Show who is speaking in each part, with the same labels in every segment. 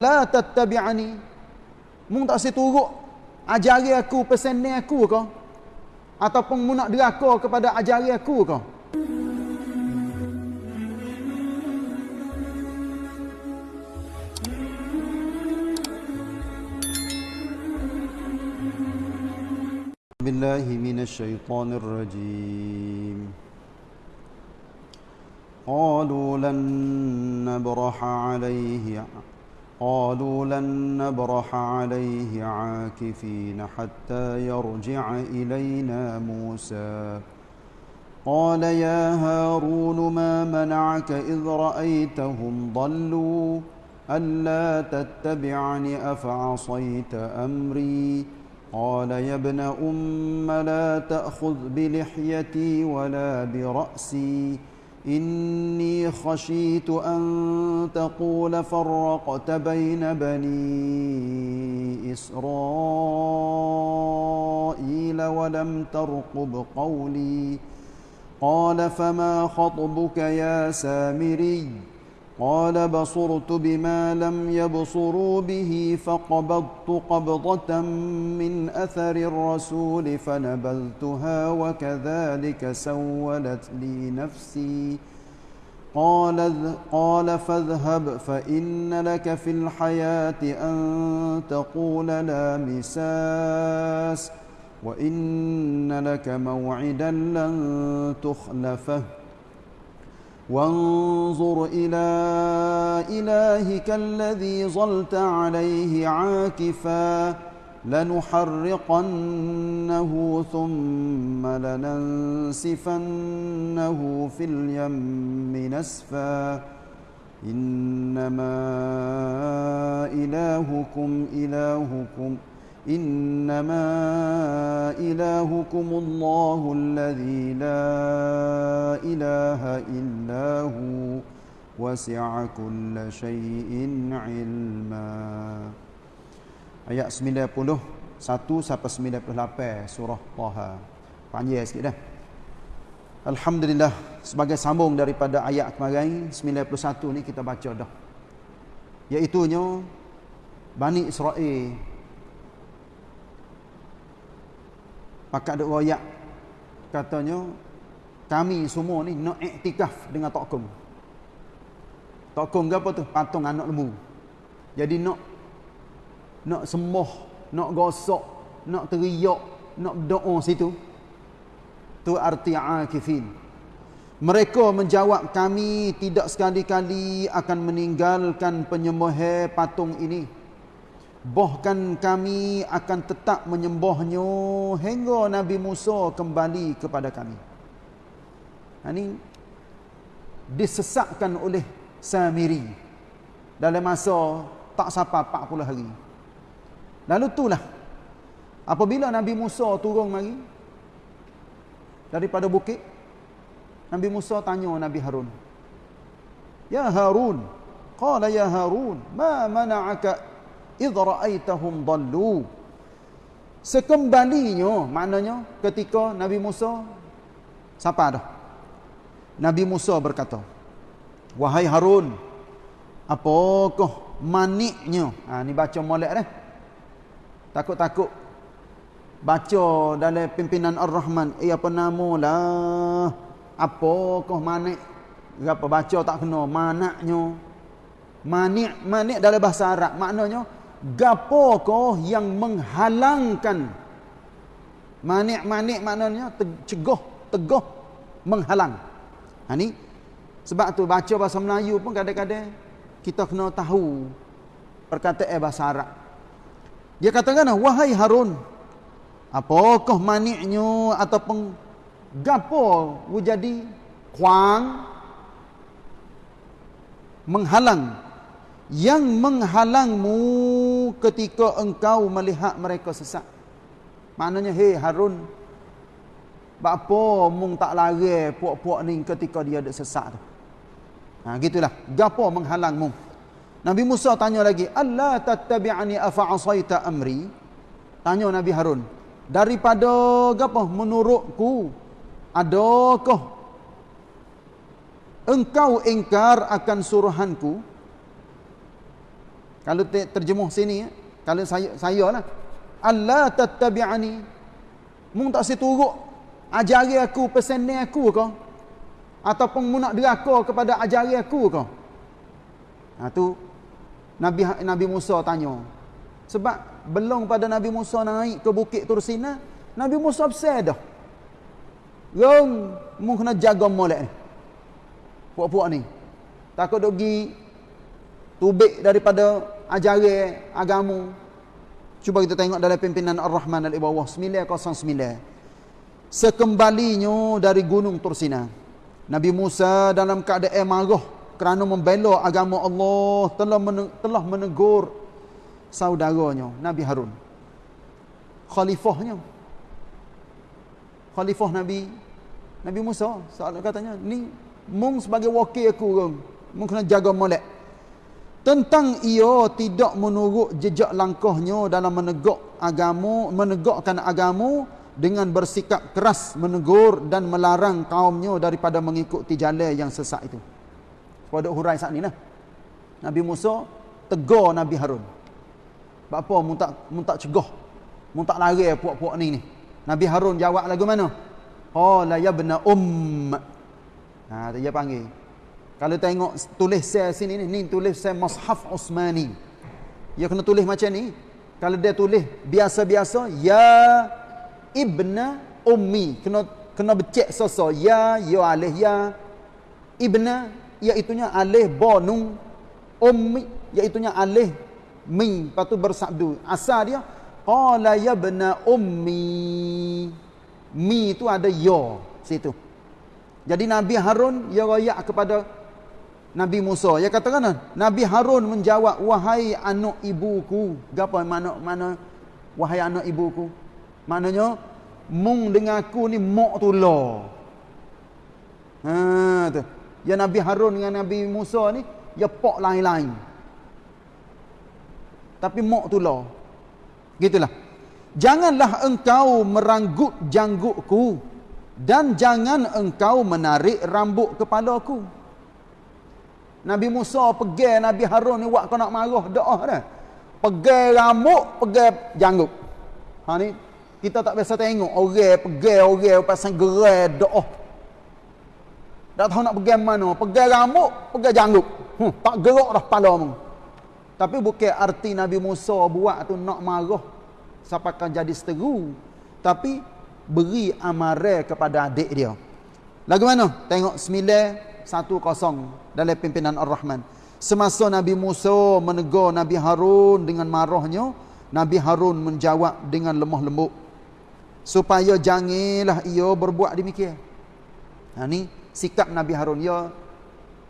Speaker 1: la tattabi'ani mung tak si turuk ajari aku pesan aku ke ataupun mu nak deraka kepada ajari aku ke بالله من الشيطان الرجيم قالوا لن نبرح عليه قالوا لن نبرح عليه عاكفين حتى يرجع إلينا موسى. قال يا هارون ما منعك إذ رأيتهم ضلوا؟ ألا تتبعني أفعصيت أمري؟ قال يا ابن أم لا تأخذ بلحيتي ولا برأسي. إني خشيت أن تقول فرقت بين بني إسرائيل ولم ترقب قولي قال فما خطبك يا سامري قال بصرت بما لم يبصروا به فقبضت قبضة من أثر الرسول فنبذتها وكذلك سولت لي نفسي. قال, قال فاذهب فإن لك في الحياة أن تقول لا مساس وإن لك موعدا لن تخلفه. وانظر إلى إلهك الذي ظلت عليه عاكفا لنحرقنه ثم لننسفنه في اليم نسفا إنما إلهكم إلهكم إنما إلهكم الله الذي لا إله إلا هو وسع كل شيء علما Ayat 91 sampai 98 surah Taha. Panjang sikit dah. Alhamdulillah sebagai sambung daripada ayat kemarin 91 ni kita baca dah. Iaitu Bani Israel Maka ada royak katanya kami semua ni nak iktikaf dengan tokong. Tokong ke apa tu? Patung anak lembu. Jadi nak nak sembah, nak gosok, nak teriak, nak doa situ. Tu arti akifin. Mereka menjawab kami tidak sekali-kali akan meninggalkan penyembah patung ini bahkan kami akan tetap menyembahnya hingga Nabi Musa kembali kepada kami. Ini disesatkan oleh Samiri dalam masa tak sampai 40 hari. Lalu itulah apabila Nabi Musa turun mari daripada bukit Nabi Musa tanya Nabi Harun. Ya Harun, qala ya Harun, ma mana'aka idh ra'aitahum dallu sekembalinya maknanya ketika Nabi Musa siapa dah? Nabi Musa berkata wahai Harun apakah maniknya? Ha ni baca molek dah. Takut-takut. Baca dalam pimpinan Ar-Rahman eh apa nama lah? Apakah manik? Apa baca tak kena manaknya. Manik manik dalam bahasa Arab maknanya gapokah yang menghalangkan. Manik-manik maknanya cegah tegah menghalang. Ha ni sebab tu baca bahasa Melayu pun kadang-kadang kita kena tahu perkataan bahasa Arab. Dia katakan wahai Harun apakah maniknya ataupun gapo jadi kuang menghalang yang menghalangmu ketika engkau melihat mereka sesat. Maknanya, hei Harun, apa mung tak lari puak-puak ni ketika dia ada sesat tu? Ha, gitulah. Gapo menghalangmu? Nabi Musa tanya lagi, Allah tattabi'ani afa'asaita amri? Tanya Nabi Harun, daripada gapo menurutku, adakah engkau ingkar akan suruhanku? Kalau terjemuh sini, eh, kalau saya saya lah. Allah tattabi'ani. Mung tak seturuk ajari aku pesan ni aku ke? Ataupun mu nak deraka kepada ajari aku ke? Ha tu Nabi Nabi Musa tanya. Sebab belum pada Nabi Musa naik ke bukit Tursina, Nabi Musa besar dah. Rong, mu kena jaga molek ni. Puak-puak ni. Takut dok tubik daripada ajaran agama. Cuba kita tengok dalam pimpinan Ar-Rahman Al-Ibawah 909. Sekembalinya dari gunung Tursina. Nabi Musa dalam keadaan marah kerana membela agama Allah telah telah menegur saudaranya Nabi Harun. Khalifahnya. Khalifah Nabi Nabi Musa soal katanya ni mung sebagai wakil aku. Mung kena jaga molek tentang ia tidak menurut jejak langkahnya dalam menegak agama menegakkan agama dengan bersikap keras menegur dan melarang kaumnya daripada mengikuti jalan yang sesat itu. Pada hurai saat ni lah. Nabi Musa tegur Nabi Harun. Apa mu tak mu tak cegah. Mu tak lari puak-puak ni ni. Nabi Harun jawab lagu mana? Qala ya ibna um. Ha dia panggil kalau tengok tulis saya sini ni, ni tulis saya Mushaf Osmani. Ya kena tulis macam ni. Kalau dia tulis biasa-biasa, Ya Ibna Ummi. Kena kena becek soso. Ya, Ya Alih, Ya Ibna, iaitunya Alih Bonung. Ummi, iaitunya Alih Mi. Lepas tu bersabdu. Asal dia, Qala Ya Ibna Ummi. Mi tu ada Ya. Situ. Jadi Nabi Harun, ya rayak kepada Nabi Musa. Ya katakan Nabi Harun menjawab, "Wahai anak ibuku." Gapo mana mana wahai anak ibuku? Maknanya mung dengan aku ni mok tula. Ha tu. Ya Nabi Harun dengan Nabi Musa ni ya pok lain-lain. Tapi mok tula. Gitulah. Janganlah engkau meranggut janggutku dan jangan engkau menarik rambut kepalaku. Nabi Musa pergi Nabi Harun ni buat kau nak marah doa dah. Pergi rambut, pergi janggut. Ha ni kita tak biasa tengok orang pergi orang pasang gerai doa. Tak tahu nak pergi mana, pergi rambut, pergi janggut. Hmm, tak gerak dah kepala mu. Tapi bukan arti Nabi Musa buat tu nak marah sampai kan jadi seteru. Tapi beri amaran kepada adik dia. Lagu mana? Tengok sembilan satu kosong dalam pimpinan Ar-Rahman. Semasa Nabi Musa menegur Nabi Harun dengan marahnya, Nabi Harun menjawab dengan lemah lembut. Supaya janganlah ia berbuat demikian. Ha ni sikap Nabi Harun ya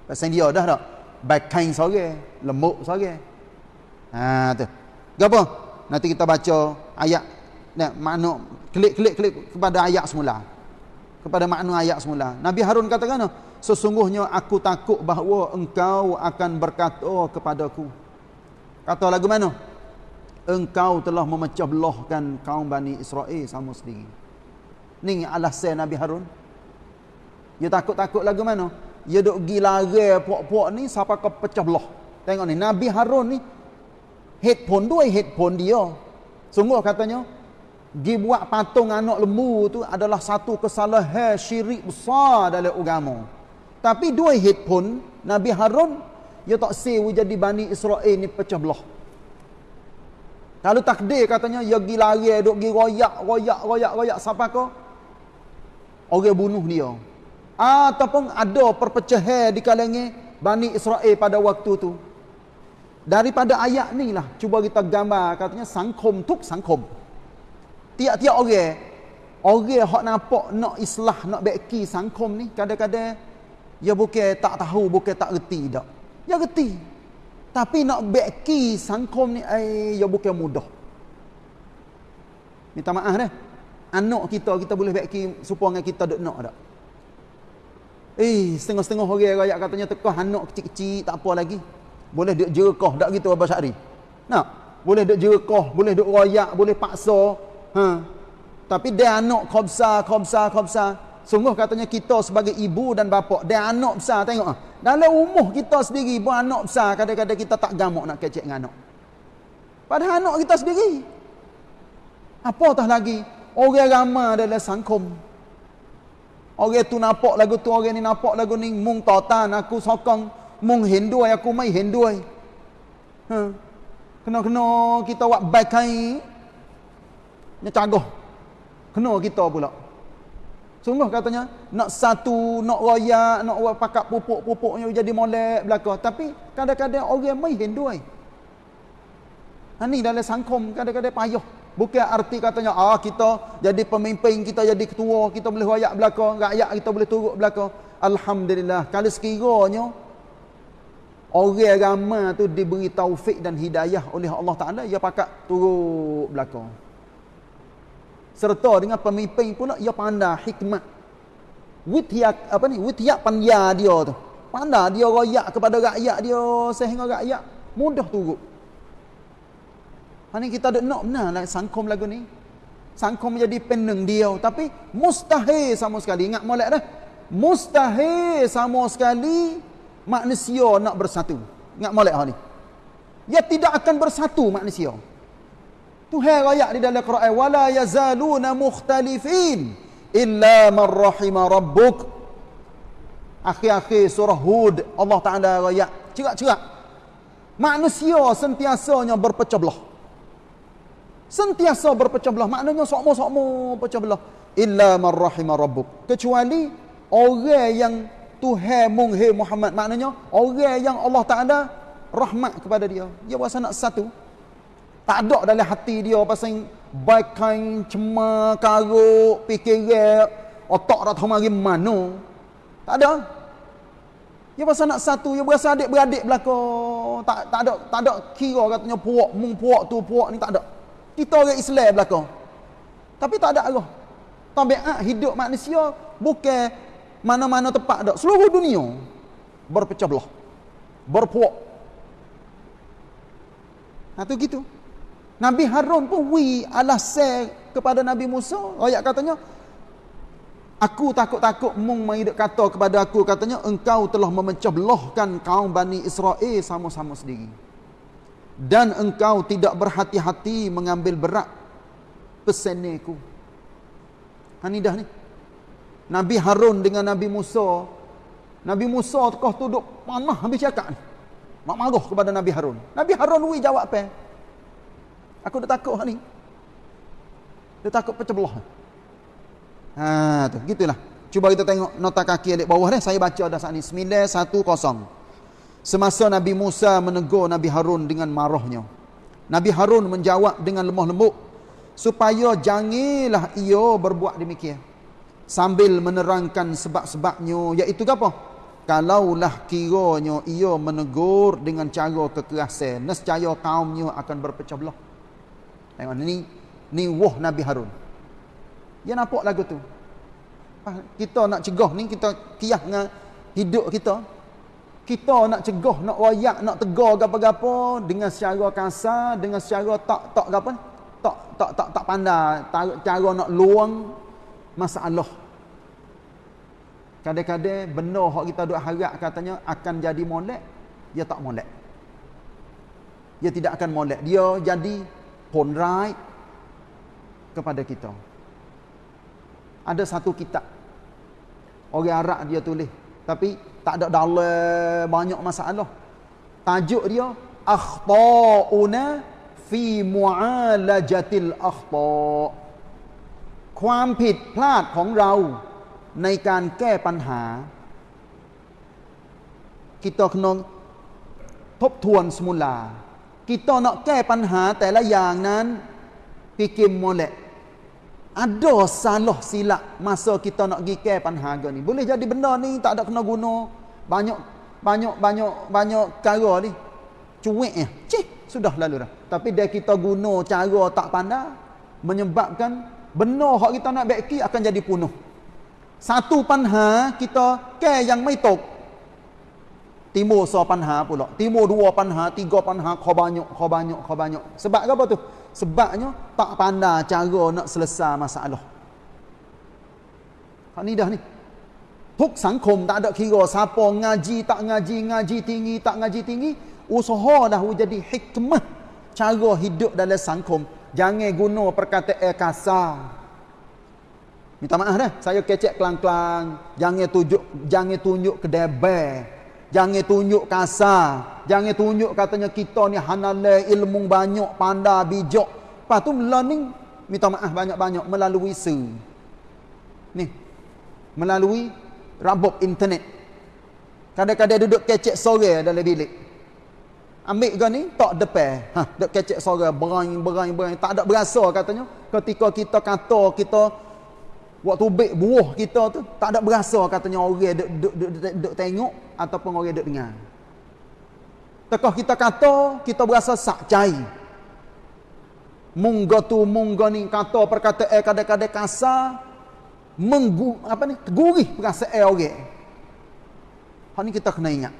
Speaker 1: pasal dia dah tak. Baik kain sore, lembut sore. Ha tu. Gapo? Nanti kita baca ayat nak makna klik-klik klik kepada ayat semula. Kepada makna ayat semula. Nabi Harun katakan, sesungguhnya aku takut bahawa engkau akan berkata kepadaku. Kata lagu mana? Engkau telah memecah belahkan kaum Bani Israel sama sendiri. Ni alasan Nabi Harun. Dia takut-takut lagu mana? Dia duk pergi lari puak-puak ni siapa kau pecah belah tengok ni Nabi Harun ni headphone dua headphone dia. Sungguh katanya dia buat patung anak lembu tu adalah satu kesalahan syirik besar dalam agama tapi dua headphone Nabi Harun dia tak sewa jadi Bani Israel ni pecah belah. Kalau takdir katanya dia pergi lari duk pergi royak royak royak royak siapa kau? Orang bunuh dia. Ataupun ada perpecahan di kalangan Bani Israel pada waktu tu. Daripada ayat ni lah cuba kita gambar katanya sangkom tuk sangkom. Tiap-tiap orang orang hak nampak nak islah nak baiki sangkom ni kadang-kadang Ya bukan tak tahu, bukan tak reti dak. Ya reti. Tapi nak beki sangkom ni eh ya bukan mudah. Minta maaf dah. Anak kita kita boleh beki supaya kita dok nak dak. Eh, setengah-setengah orang rakyat katanya tekah anak kecil-kecil tak apa lagi. Boleh duk jerekah dak gitu Abah Syahri. Nak? Boleh duk jerekah, boleh duk royak, boleh paksa. Ha. Tapi dia anak khobsa, khobsa, khobsa. Sungguh katanya kita sebagai ibu dan bapa dan anak besar tengok ah. Dalam umur kita sendiri pun anak besar kadang-kadang kita tak gamuk nak kecek dengan anak. Padahal anak kita sendiri. Apatah lagi orang ramai dalam sangkum. Orang tu nampak lagu tu, orang ni nampak lagu ni mung totan aku sokong mung hindui aku mai hindui. Ha. Kena-kena kita buat baik kain. Nya cagoh. Kena kita pula. Sungguh katanya nak satu, nak royak, nak pakak pupuk-pupuknya jadi molek belaka. Tapi kadang-kadang orang mai hindui. Ha ni dalam sangkom kadang-kadang payah. Bukan arti katanya ah kita jadi pemimpin, kita jadi ketua, kita boleh royak belaka, rakyat kita boleh turut belaka. Alhamdulillah. Kalau sekiranya orang ramai tu diberi taufik dan hidayah oleh Allah Taala, ia pakak turut belaka serta dengan pemimpin pula ia pandai hikmat. Witiak apa ni witiak panya dia tu. Pandai dia royak kepada rakyat dia sehingga rakyat mudah turut. Hani kita ada nak benar lah sangkom lagu ni. Sangkom menjadi peneng dia tapi mustahil sama sekali. Ingat molek dah. Mustahil sama sekali manusia nak bersatu. Ingat molek ha ni. Ia tidak akan bersatu manusia Tuhan ayat di dalam Quran wala yazaluna mukhtalifin illa man rahima rabbuk. Akhir-akhir surah Hud Allah Taala ayat cerak-cerak. Manusia sentiasanya berpecah belah. Sentiasa berpecah belah. Maknanya sokmo-sokmo pecah belah. Illa man rahima rabbuk. Kecuali orang yang Tuhan munghe Muhammad. Maknanya orang yang Allah Taala rahmat kepada dia. Dia nak satu tak ada dalam hati dia pasal baik kain cema karuk fikiran otak dah tahu mari mana tak ada. Dia pasal nak satu dia berasa adik-beradik belaka. Tak tak ada tak ada kira katanya puak mung puak tu puak ni tak ada. Kita orang Islam belaka. Tapi tak ada Allah. Tabiat hidup manusia bukan mana-mana tempat ada. Seluruh dunia berpecah belah berpuak. Nah tu gitu Nabi Harun pun wi alasan kepada Nabi Musa. Ayat katanya, Aku takut-takut mung mengiduk kata kepada aku katanya engkau telah memecah belahkan kaum Bani Israel sama-sama sendiri. Dan engkau tidak berhati-hati mengambil berat pesaneku. Ha ni. Nabi Harun dengan Nabi Musa. Nabi Musa kau duduk panah habis cakap ni. Mak marah kepada Nabi Harun. Nabi Harun wi jawab apa? Aku dah takut hal ni. Dia takut pecah belah. Ha tu, gitulah. Cuba kita tengok nota kaki adik bawah ni. Saya baca dah saat ni 910. Semasa Nabi Musa menegur Nabi Harun dengan marahnya. Nabi Harun menjawab dengan lemah lembut supaya janganlah ia berbuat demikian. Sambil menerangkan sebab-sebabnya iaitu apa? Kalaulah kiranya ia menegur dengan cara kekerasan, nescaya kaumnya akan berpecah belah. Tengok ni ni wah Nabi Harun. Dia nampak lagu tu. Kita nak cegah ni kita kiyah dengan hidup kita. Kita nak cegah, nak royak, nak tegar gapo-gapo dengan secara kasar, dengan secara tak tak gapo tak tak tak tak pandai cara nak luang masalah. Kadang-kadang benar hak kita duk harap katanya akan jadi molek, dia tak molek. Dia tidak akan molek. Dia jadi ผลร้าย kepada kita. Ada satu kitab orang Arab dia tulis tapi tak ada dalam banyak masalah. Tajuk dia akhtauna fi mu'alajatil akhta. ความผิดพลาดของเราในการแก้ปัญหา kita kena ทบทวน semula kita nak ke panha แต่ละอย่างนั้น fikir molek ada salah silap masa kita nak pergi ke panha ni boleh jadi benda ni tak ada kena guna banyak banyak banyak banyak cara ni cuik ya cih sudah lalu dah tapi dia kita guna cara tak pandai menyebabkan benar hak kita nak baiki akan jadi punuh satu panha kita ke yang mai tok Timur so panha pula. Timur dua panha, tiga panha, kau banyak, kau banyak, kau banyak. Sebab apa tu? Sebabnya tak pandai cara nak selesai masalah. Hak ni dah ni. Huk sangkum tak ada kira siapa ngaji tak ngaji, ngaji tinggi tak ngaji tinggi. Usaha dah jadi hikmah cara hidup dalam sangkum. Jangan guna perkataan kasar. Minta maaf dah. Saya kecek kelang-kelang. Jangan tunjuk jangan tunjuk kedebel. Jangan tunjuk kasar. Jangan tunjuk katanya kita ni hanale ilmu banyak, pandai, bijak. Lepas tu learning minta maaf banyak-banyak melalui se. Ni. Melalui rabuk internet. Kadang-kadang duduk kecek sore dalam bilik. Ambil ke ni, tak depan. Ha, duduk kecek sore, berang, berang, berang. Tak ada berasa katanya. Ketika kita kata, kita waktu bek buah kita tu, tak ada berasa katanya orang duduk, duduk, duduk, duduk, duduk tengok ataupun orang duduk dengar. Tekah kita kata, kita berasa sak cai. Mungga tu, mungga ni kata perkataan kadang-kadang kasar, menggu apa ni gurih perasaan orang hal ni kita kena ingat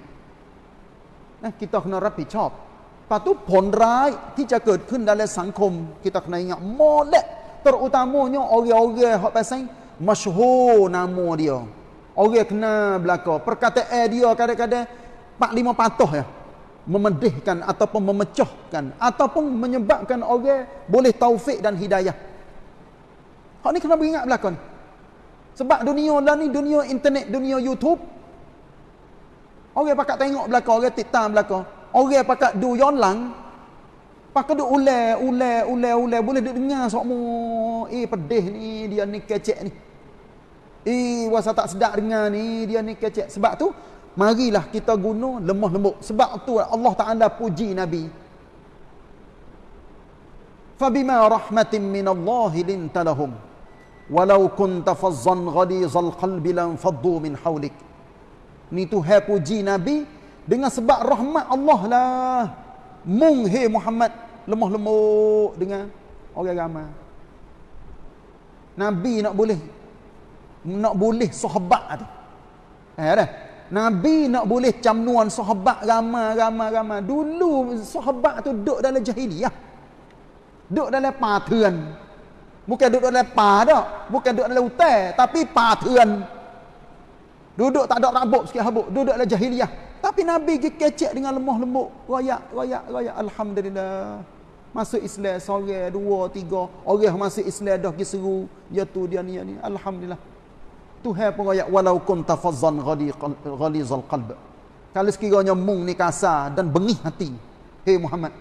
Speaker 1: nah kita kena rapi chop lepas tu pon raiที่จะเกิดขึ้น dalam sangkum kita kena ingat molek terutamanya orang-orang hak pasal masyhur nama dia. Orang kena belaka perkataan dia kadang-kadang 4 5 patah ya. Memedihkan ataupun memecahkan ataupun menyebabkan orang boleh taufik dan hidayah. Hak ni kena beringat belakang. Sebab dunia lah ni dunia internet, dunia YouTube. Orang pakat tengok belakang, orang tiktam belakang. Orang pakat du yolang. Pakat du ule, ule, ule, ule. Boleh duk dengar semua. Eh pedih ni, dia ni kecek ni. Eh wasa tak sedap dengar ni, dia ni kecek. Sebab tu, marilah kita guna lemah lembut. Sebab tu Allah Ta'ala puji Nabi. Fabima rahmatin minallahi lintalahum walau kunta fazzan ghalizal qalbi lam faddu min hawlik ni tu hai puji nabi dengan sebab rahmat Allah lah mung he Muhammad lemah lemuk dengan orang ramai nabi nak boleh nak boleh sahabat tu eh dah nabi nak boleh camnuan sahabat ramai ramai ramai dulu sahabat tu duduk dalam jahiliah duduk dalam patuan Bukan duduk dalam pa dah. Bukan duduk dalam hutan. Tapi pa tuan. Duduk tak ada rabuk sikit habuk. Duduk dalam jahiliah. Tapi Nabi pergi kecek dengan lemah lembut. Rayak, rayak, rayak. Alhamdulillah. Masuk Islam sore, dua, tiga. Orang masuk Islam dah pergi seru. Dia tu, dia ni, dia ni. Alhamdulillah. Tuhan pun rayak. Walau kun tafazzan ghalizal qalb. Kalau sekiranya mung ni kasar dan bengih hati. Hei Muhammad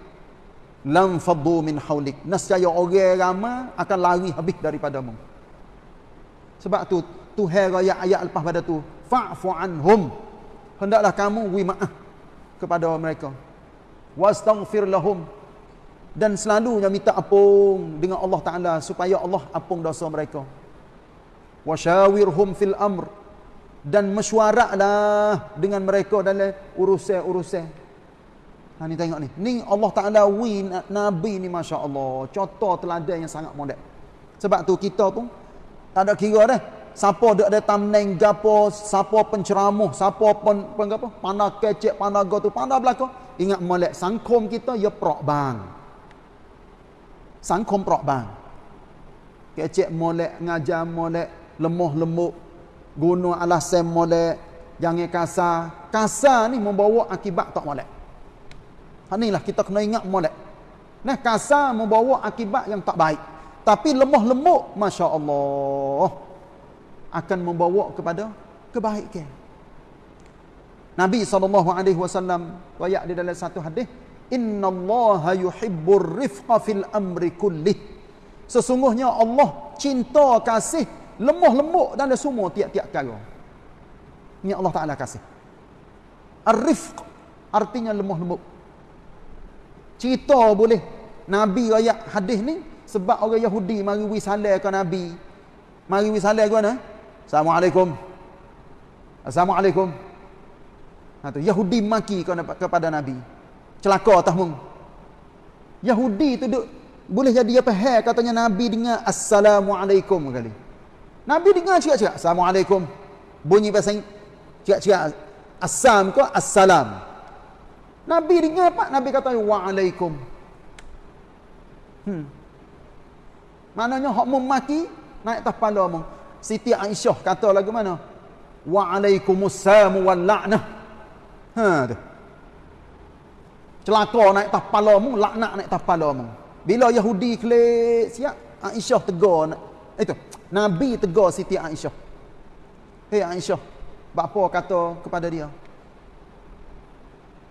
Speaker 1: lam faddu min haulik nescaya orang ramai akan lari habis daripadamu sebab tu Tuhan ayat ayat lepas pada tu fa'fu anhum hendaklah kamu wi maaf kepada mereka wastaghfir lahum dan selalunya minta ampun dengan Allah Taala supaya Allah ampun dosa mereka wasyawirhum fil amr dan mesyuaratlah dengan mereka dalam urusan-urusan Ha ni tengok ni. Ni Allah Taala wi nabi ni masya-Allah. Contoh teladan yang sangat model. Sebab tu kita pun tak ada kira dah. Siapa dak ada thumbnail gapo, siapa penceramah, siapa pun pun gapo, pandai kecek, pandai go tu, pandai belaka. Ingat molek sangkom kita ya prok bang. Sangkom prok bang. Kecek molek, ngajar molek, lemah lemuk, guna alasan molek, jangan kasar. Kasar ni membawa akibat tak molek. Inilah kita kena ingat molek. Nah, kasar membawa akibat yang tak baik. Tapi lemah lembut, Masya Allah. Akan membawa kepada kebaikan. Nabi SAW, wayak di dalam satu hadis, Inna Allah yuhibbur rifqa fil amri kullih. Sesungguhnya Allah cinta kasih lemah lembut dalam semua tiap-tiap kala. Ini Allah Ta'ala kasih. Ar-rifq artinya lemah lembut cerita boleh nabi ayat hadis ni sebab orang Yahudi mari wi salam ke nabi mari wi salam ke mana assalamualaikum. Assalamualaikum. Ha tu Yahudi maki kepada nabi. Celaka atas mung Yahudi tu duk boleh jadi apa hai katanya nabi dengar assalamualaikum kali. Nabi dengar cakap-cakap assalamualaikum. Bunyi bahasa cakap-cakap assam ke assalam. Nabi dengar apa? Nabi kata waalaikum. Hmm. Maknanya hak memaki naik kepala mung. Siti Aisyah kata lagu mana? Wa'alaikumussalam wal la'nah. Ha tu. Celaka naik atas kepalamu, laknat naik atas kepalamu. Bila Yahudi kelik siap, Aisyah tegur itu. Nabi tegur Siti Aisyah. Hei Aisyah, bapa kata kepada dia?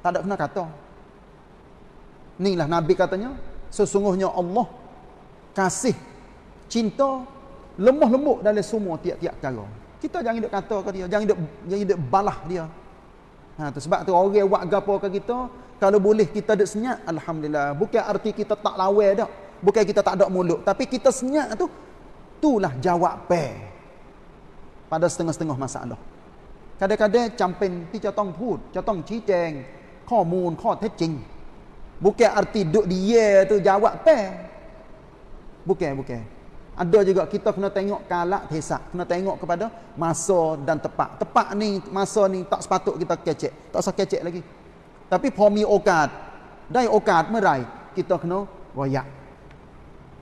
Speaker 1: Tak ada kena kata. Inilah Nabi katanya, sesungguhnya Allah kasih cinta lemah lembut dalam semua tiap-tiap perkara. Kita jangan duk kata ke dia, jangan duk jangan duk balah dia. Ha tu sebab tu orang buat gapo ke kita, kalau boleh kita duk senyap, alhamdulillah. Bukan arti kita tak lawa dak. Bukan kita tak ada mulut, tapi kita senyap tu itulah jawab pe pada setengah-setengah masalah. Kadang-kadang camping ti catong put, catong ชี้แจงข้อมูลข้อเท็จจริง Bukan arti duk dia tu jawab pe. Bukan, bukan. Ada juga kita kena tengok kalak tesak. Kena tengok kepada masa dan tepat. Tepat ni, masa ni tak sepatut kita kecek. Tak usah kecek lagi. Tapi pomi okat. Dai okat merai. Kita kena royak.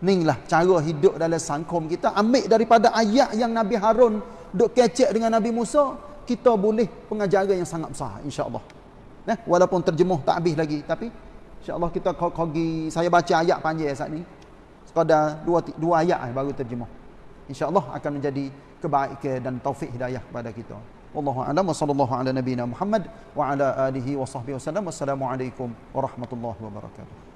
Speaker 1: Inilah cara hidup dalam sangkom kita. Ambil daripada ayat yang Nabi Harun duk kecek dengan Nabi Musa. Kita boleh pengajaran yang sangat besar. InsyaAllah. Nah, walaupun terjemuh tak habis lagi. Tapi InsyaAllah kita kogi saya baca ayat panjang saat ni. Sekadar dua, dua ayat baru terjemah. InsyaAllah akan menjadi kebaikan dan taufik hidayah kepada kita. Wallahu a'lam wa ala nabiyyina Muhammad wa ala alihi wa sahbihi wasallam. Wassalamualaikum warahmatullahi wabarakatuh.